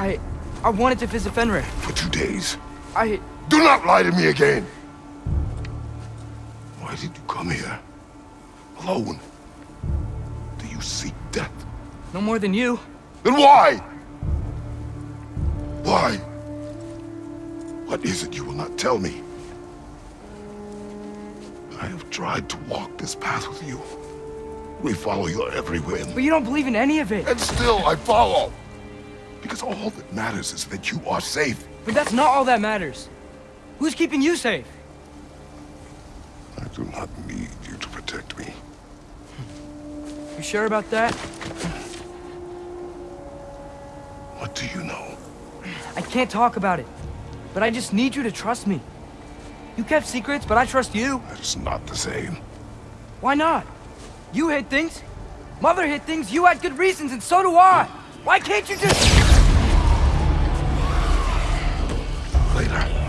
I... I wanted to visit Fenrir. For two days. I... Do not lie to me again! Why did you come here? Alone? Do you seek death? No more than you. Then why? Why? What is it you will not tell me? I have tried to walk this path with you. We follow your every whim. But you don't believe in any of it. And still I follow. Because all that matters is that you are safe. But that's not all that matters. Who's keeping you safe? I do not need you to protect me. You sure about that? What do you know? I can't talk about it. But I just need you to trust me. You kept secrets, but I trust you. That is not the same. Why not? You hid things. Mother hid things. You had good reasons, and so do I. Why can't you just... Later.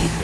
Remember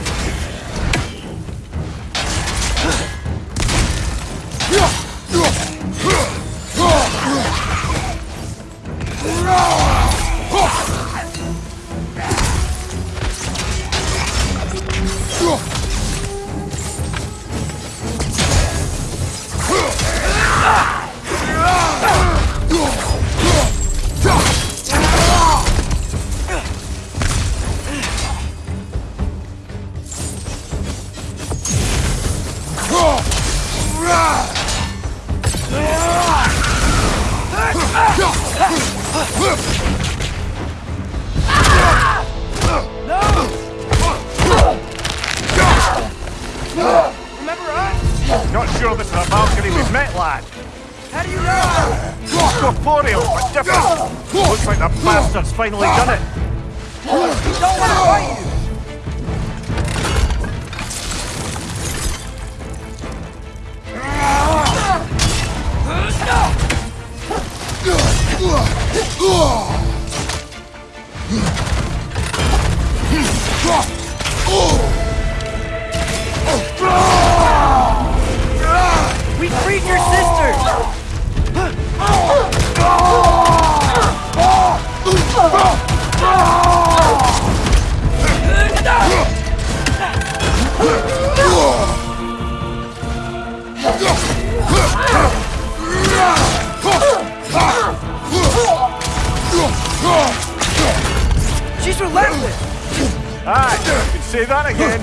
Not sure this is a balcony we've met, lad. How do you know? Corporeal, but different. Looks like the bastard's finally done it. Don't want to fight you. We She's relentless! Aye, you can say that again.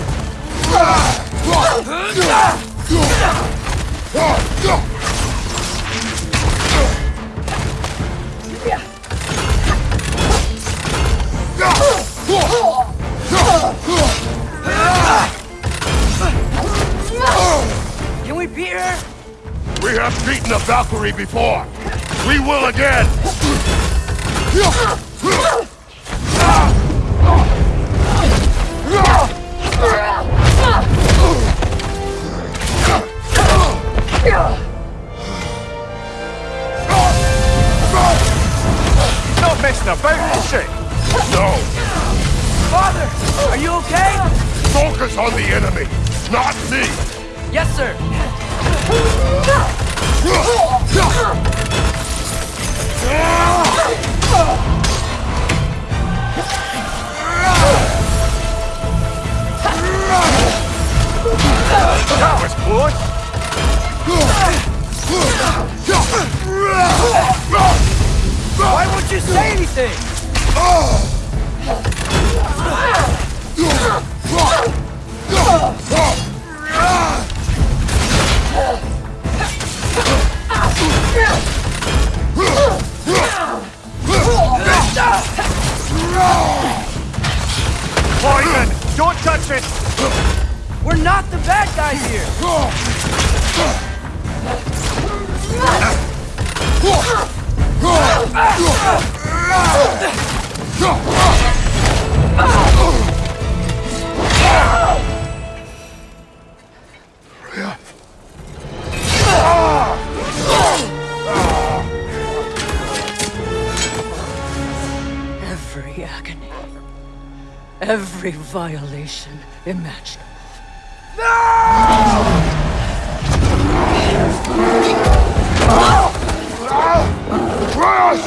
Can we beat her? We have beaten a Valkyrie before. We will again. Not messing about, she? No. Father, are you okay? Focus on the enemy, not me. Yes, sir. That close. Why won't you say anything? Oh. Poison! Don't touch it! We're not the bad guys here. every violation imaginable. Atreus!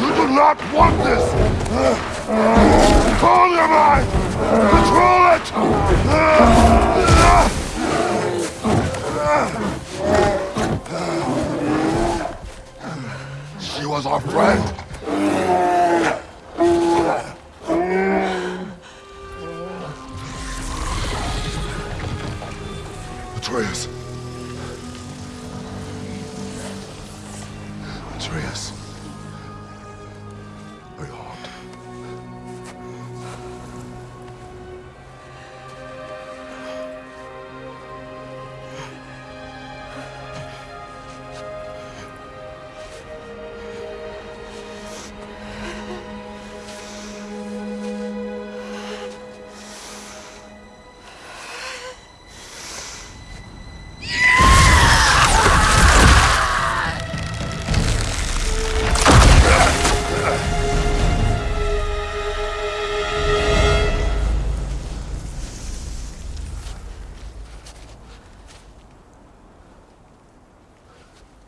You do not want this! Control your mind! Control it! She was our friend. Atreus.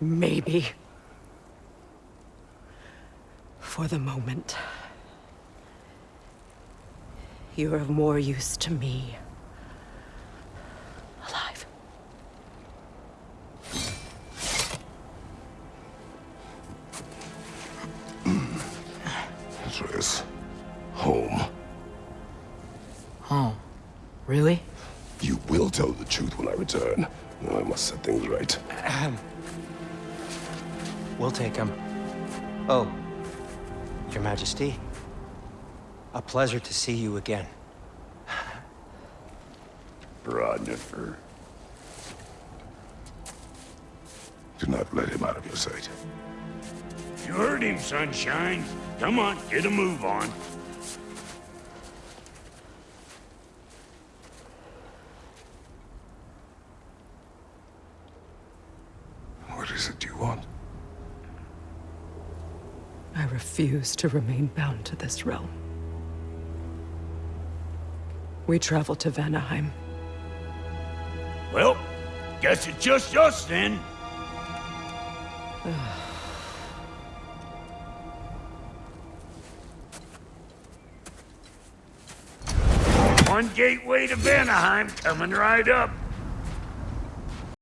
Maybe. For the moment. You're of more use to me. Alive. Atreus. Home. Home. Really? You will tell the truth when I return. I must set things right. We'll take him. Oh, Your Majesty. A pleasure to see you again. Brodnifer. Do not let him out of your sight. You heard him, Sunshine. Come on, get a move on. What is it you want? I refuse to remain bound to this realm. We travel to Vanaheim. Well, guess it's just us then. One gateway to Vanaheim coming right up.